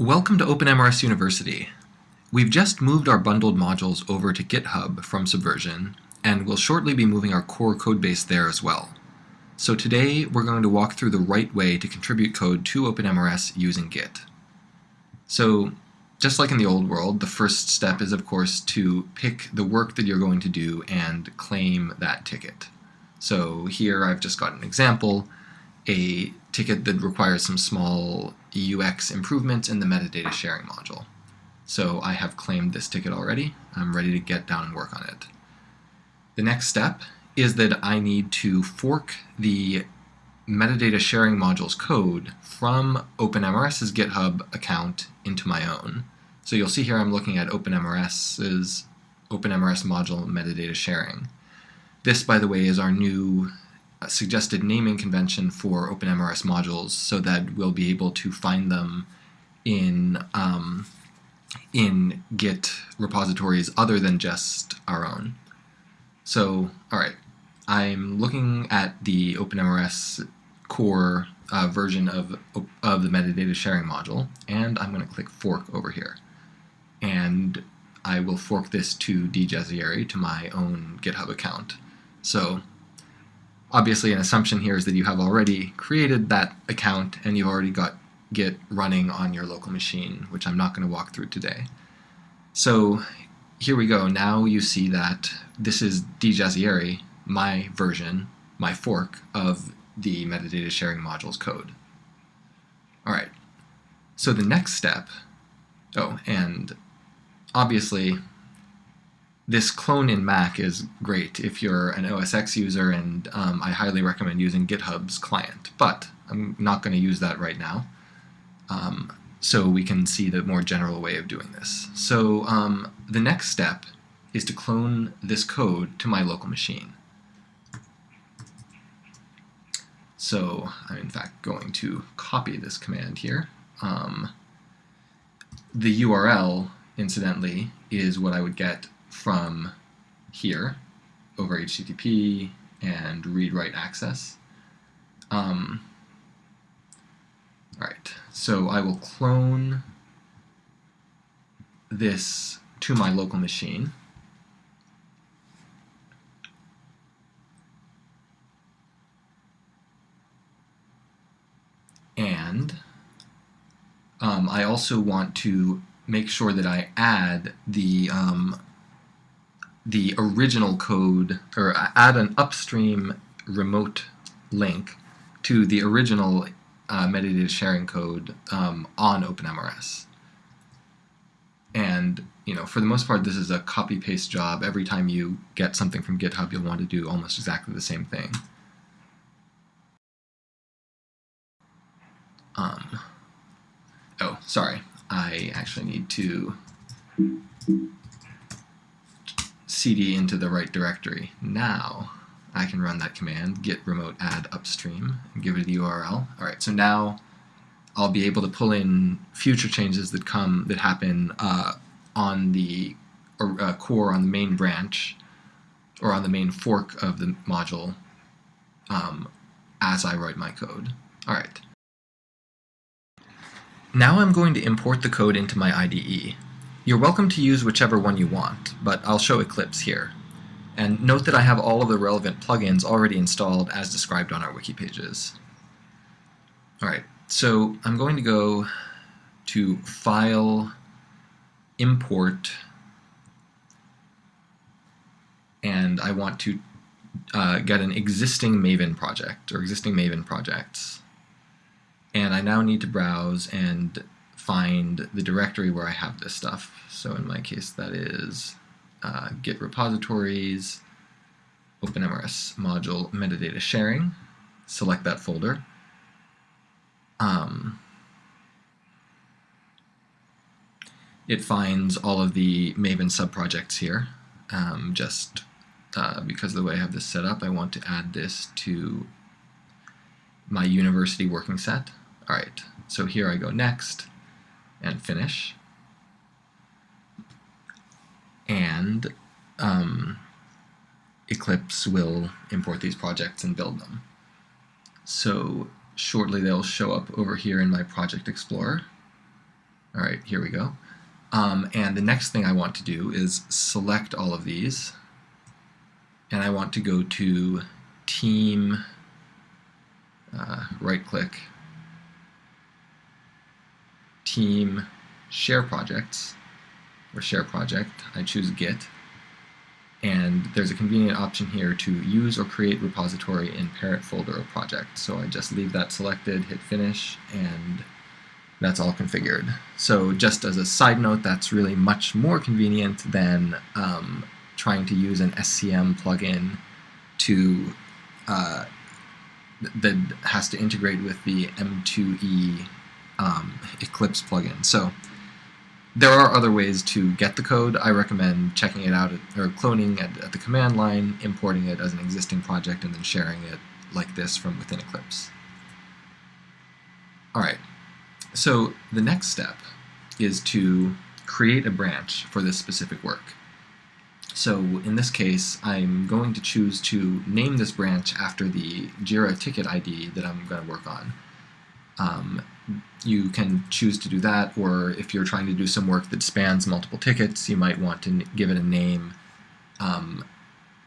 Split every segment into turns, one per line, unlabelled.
Welcome to OpenMRS University. We've just moved our bundled modules over to GitHub from Subversion, and we'll shortly be moving our core codebase there as well. So today we're going to walk through the right way to contribute code to OpenMRS using Git. So just like in the old world, the first step is of course to pick the work that you're going to do and claim that ticket. So here I've just got an example, a ticket that requires some small UX improvements in the metadata sharing module. So I have claimed this ticket already. I'm ready to get down and work on it. The next step is that I need to fork the metadata sharing module's code from OpenMRS's GitHub account into my own. So you'll see here I'm looking at OpenMRS's OpenMRS module metadata sharing. This, by the way, is our new suggested naming convention for OpenMRS modules so that we'll be able to find them in, um, in Git repositories other than just our own. So, all right, I'm looking at the OpenMRS core uh, version of, of the metadata sharing module, and I'm going to click fork over here. And I will fork this to djazayeri to my own GitHub account. So obviously an assumption here is that you have already created that account and you've already got Git running on your local machine, which I'm not going to walk through today. So here we go. Now you see that this is djazayeri, my version, my fork of the metadata sharing module's code. All right. So the next step, oh, and obviously this clone in Mac is great if you're an OS X user, and um, I highly recommend using GitHub's client. But I'm not going to use that right now. Um, so we can see the more general way of doing this. So um, the next step is to clone this code to my local machine. So I'm in fact going to copy this command here. Um, the URL, incidentally, is what I would get from here over HTTP and read-write access. Um, all right, so I will clone this to my local machine. And um, I also want to make sure that I add the um, the original code, or add an upstream remote link to the original uh, metadata sharing code um, on OpenMRS. And you know, for the most part, this is a copy-paste job. Every time you get something from GitHub, you'll want to do almost exactly the same thing. Um, oh, sorry. I actually need to cd into the right directory. Now I can run that command, git remote add upstream, and give it the URL. All right, so now I'll be able to pull in future changes that come that happen uh, on the uh, core on the main branch or on the main fork of the module um, as I write my code. All right. Now I'm going to import the code into my IDE. You're welcome to use whichever one you want, but I'll show Eclipse here. And note that I have all of the relevant plugins already installed as described on our wiki pages. Alright, so I'm going to go to File, Import, and I want to uh, get an existing Maven project, or existing Maven projects. And I now need to browse and find the directory where I have this stuff. So in my case, that is uh, Git repositories, OpenMRS module metadata sharing. Select that folder. Um, it finds all of the Maven subprojects here. Um, just uh, because of the way I have this set up, I want to add this to my university working set. All right, so here I go next and finish. And um, Eclipse will import these projects and build them. So shortly they'll show up over here in my Project Explorer. All right, here we go. Um, and the next thing I want to do is select all of these, and I want to go to Team, uh, right-click, Team Share Projects, or Share Project. I choose Git, and there's a convenient option here to use or create repository in parent folder or project. So I just leave that selected, hit finish, and that's all configured. So just as a side note, that's really much more convenient than um, trying to use an SCM plugin to uh, that has to integrate with the M2E um, Eclipse plugin. So there are other ways to get the code. I recommend checking it out, at, or cloning at, at the command line, importing it as an existing project, and then sharing it like this from within Eclipse. All right, so the next step is to create a branch for this specific work. So in this case, I'm going to choose to name this branch after the JIRA ticket ID that I'm going to work on. Um, you can choose to do that, or if you're trying to do some work that spans multiple tickets, you might want to give it a name um,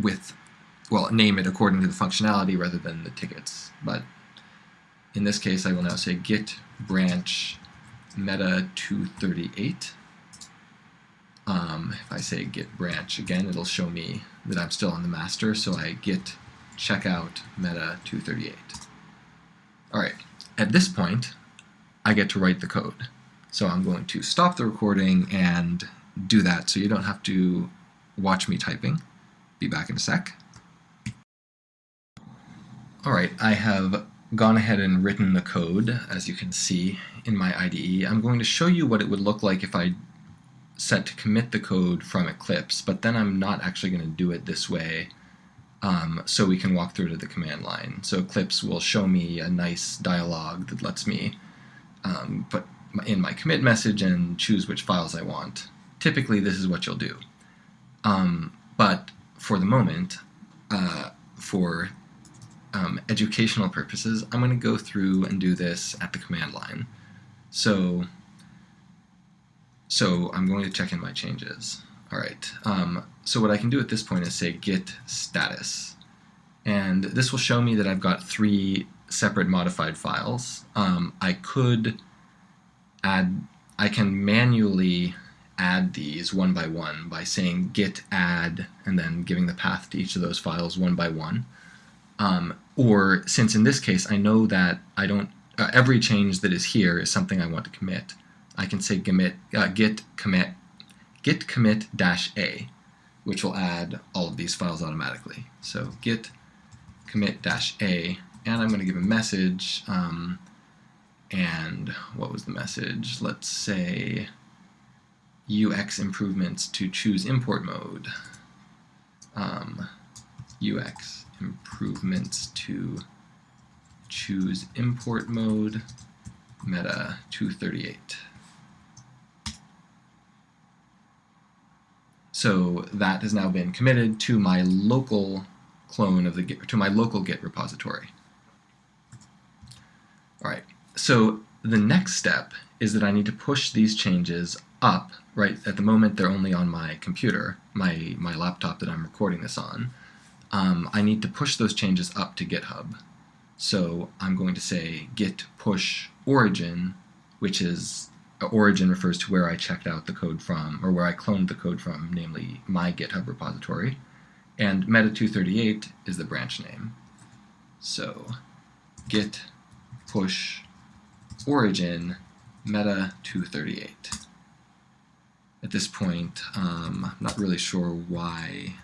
with, well, name it according to the functionality rather than the tickets. But in this case, I will now say git branch meta 238. Um, if I say git branch again, it'll show me that I'm still on the master, so I git checkout meta 238. All right, at this point, I get to write the code. So I'm going to stop the recording and do that so you don't have to watch me typing. Be back in a sec. Alright, I have gone ahead and written the code, as you can see in my IDE. I'm going to show you what it would look like if I set to commit the code from Eclipse, but then I'm not actually going to do it this way um, so we can walk through to the command line. So Eclipse will show me a nice dialog that lets me um, put in my commit message and choose which files I want. Typically, this is what you'll do. Um, but for the moment, uh, for um, educational purposes, I'm going to go through and do this at the command line. So, so I'm going to check in my changes. All right. Um, so what I can do at this point is say git status. And this will show me that I've got three separate modified files. Um, I could add, I can manually add these one by one by saying git add and then giving the path to each of those files one by one. Um, or since in this case I know that I don't, uh, every change that is here is something I want to commit, I can say commit, uh, git commit, git commit dash a, which will add all of these files automatically. So git commit dash a and I'm going to give a message. Um, and what was the message? Let's say UX improvements to choose import mode. Um, UX improvements to choose import mode meta 238. So that has now been committed to my local clone of the Git, to my local Git repository. So the next step is that I need to push these changes up, right? At the moment, they're only on my computer, my, my laptop that I'm recording this on. Um, I need to push those changes up to GitHub. So I'm going to say git push origin, which is uh, origin refers to where I checked out the code from, or where I cloned the code from, namely my GitHub repository. And meta238 is the branch name. So git push origin meta 238. At this point, um, I'm not really sure why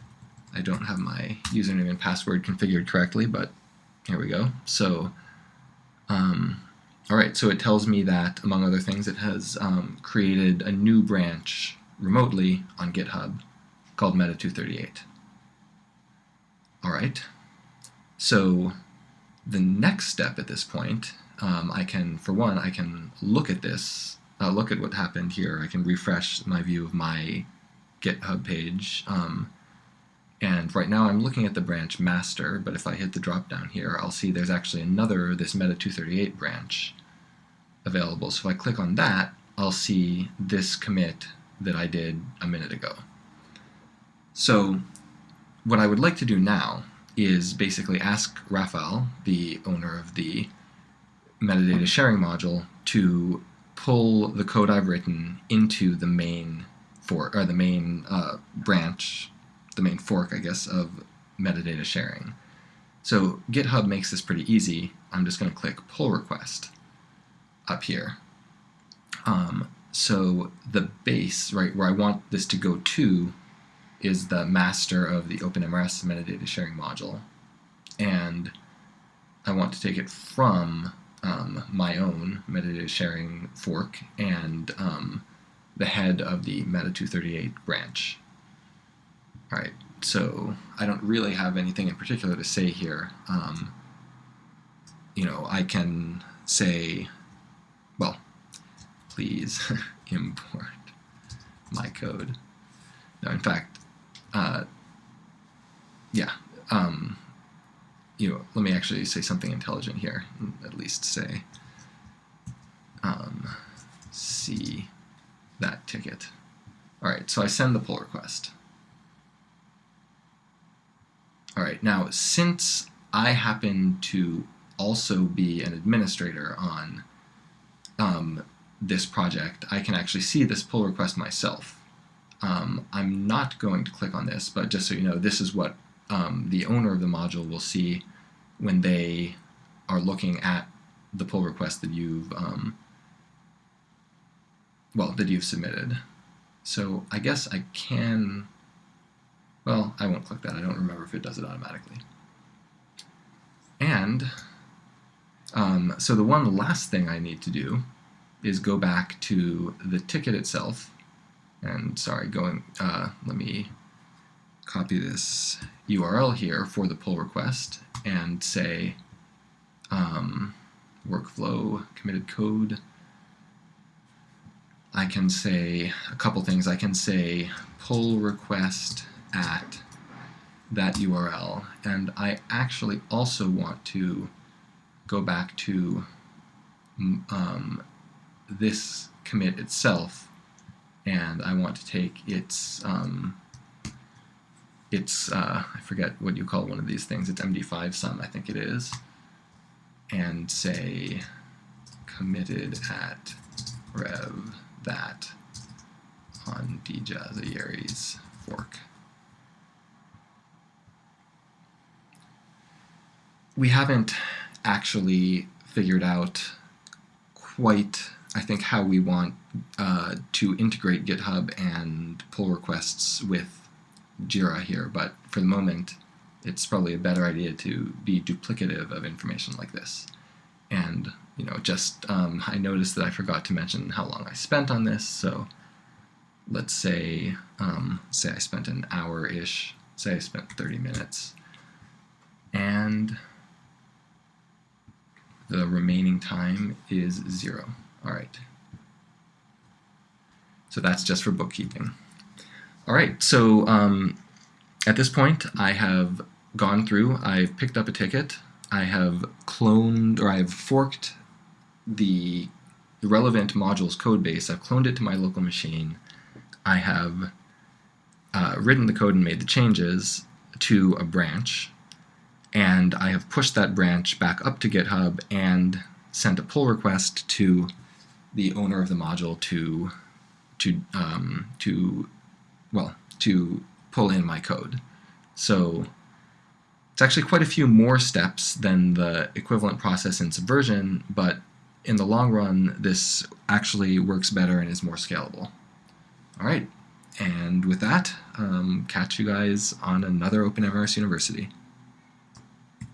I don't have my username and password configured correctly, but here we go. So, um, all right, so it tells me that, among other things, it has um, created a new branch remotely on GitHub called Meta238. All right, so the next step at this point, um, I can, for one, I can look at this, uh, look at what happened here. I can refresh my view of my GitHub page. Um, and right now I'm looking at the branch master, but if I hit the drop down here, I'll see there's actually another, this Meta 238 branch available. So if I click on that, I'll see this commit that I did a minute ago. So what I would like to do now is basically ask Raphael, the owner of the metadata sharing module, to pull the code I've written into the main for or the main uh, branch, the main fork, I guess, of metadata sharing. So GitHub makes this pretty easy. I'm just going to click pull request up here. Um, so the base, right, where I want this to go to is the master of the OpenMRS metadata sharing module. And I want to take it from um, my own metadata sharing fork and um, the head of the Meta238 branch. All right, so I don't really have anything in particular to say here. Um, you know, I can say, well, please import my code. No, in fact, uh, yeah, um, you know, let me actually say something intelligent here, at least say, um, see that ticket. All right, so I send the pull request. All right, now since I happen to also be an administrator on um, this project, I can actually see this pull request myself. Um, I'm not going to click on this, but just so you know, this is what um, the owner of the module will see when they are looking at the pull request that you've um, well that you've submitted. So I guess I can well I won't click that. I don't remember if it does it automatically. And um, so the one last thing I need to do is go back to the ticket itself. And sorry going uh, let me copy this URL here for the pull request and say um, workflow committed code. I can say a couple things. I can say pull request at that URL. And I actually also want to go back to um, this commit itself and I want to take its um, it's, uh, I forget what you call one of these things, it's MD5 sum, I think it is, and say committed at rev that on djazayeri's fork. We haven't actually figured out quite, I think, how we want uh, to integrate GitHub and pull requests with Jira here, but for the moment, it's probably a better idea to be duplicative of information like this. And, you know, just, um, I noticed that I forgot to mention how long I spent on this, so let's say, um, say I spent an hour-ish, say I spent 30 minutes, and the remaining time is zero. All right. So that's just for bookkeeping. All right, so um, at this point, I have gone through, I've picked up a ticket, I have cloned, or I've forked the relevant module's code base, I've cloned it to my local machine, I have uh, written the code and made the changes to a branch, and I have pushed that branch back up to GitHub and sent a pull request to the owner of the module to to um, to well, to pull in my code. So it's actually quite a few more steps than the equivalent process in Subversion, but in the long run, this actually works better and is more scalable. All right, and with that, um, catch you guys on another OpenMRS University.